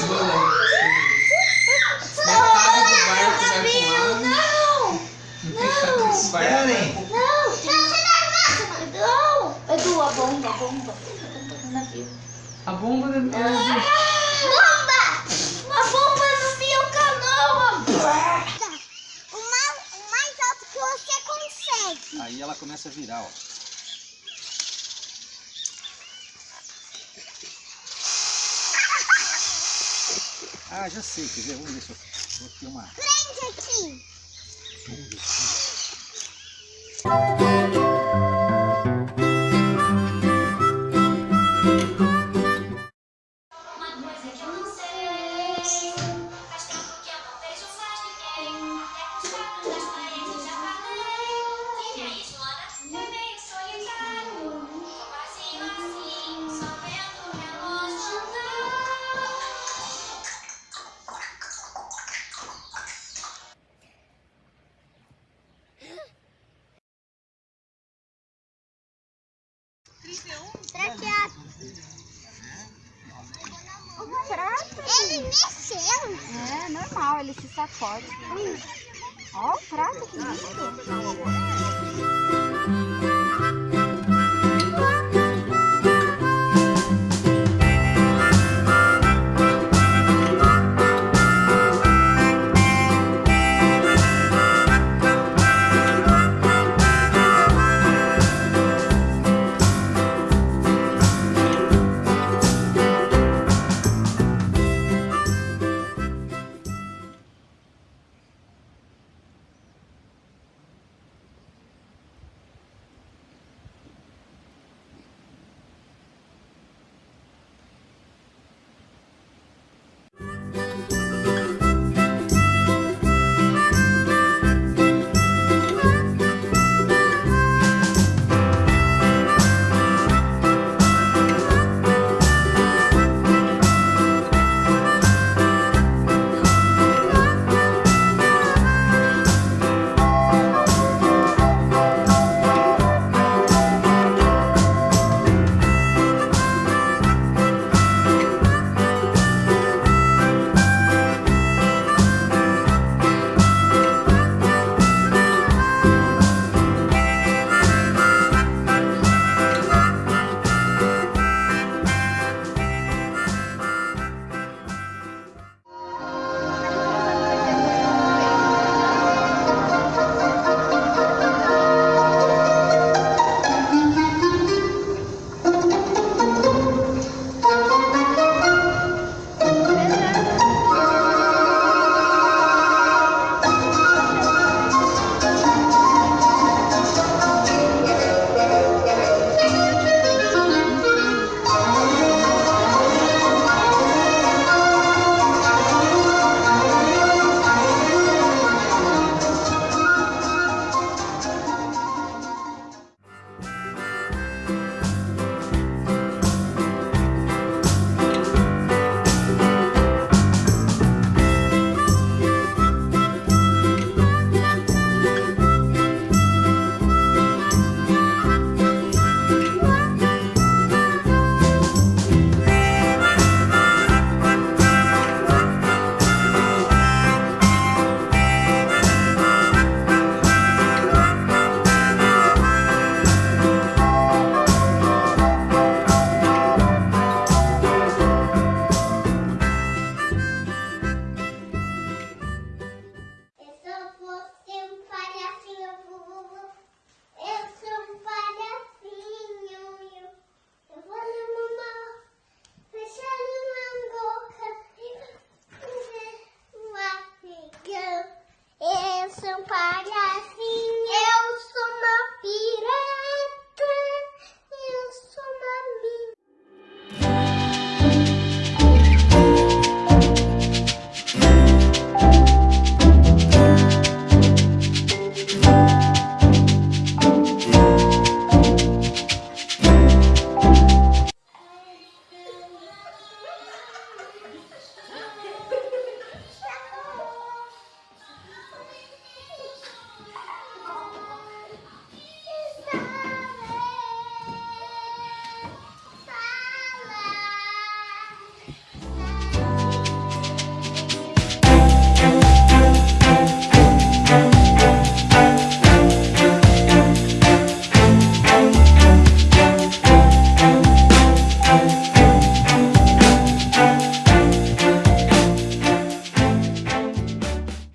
cebola. Não! Não! Esperem! Não! Não! A bomba, bomba. A bomba do navio. A bomba do navio. Bomba! Uma bomba no meu canoa! O mais alto que você consegue. Aí ela começa a virar, ó. Ah, já sei, quer ver? Vamos ver se eu vou filmar. Prende aqui. Uma Ele mexeu. É normal, ele se sacode. Ó o prato que lindo.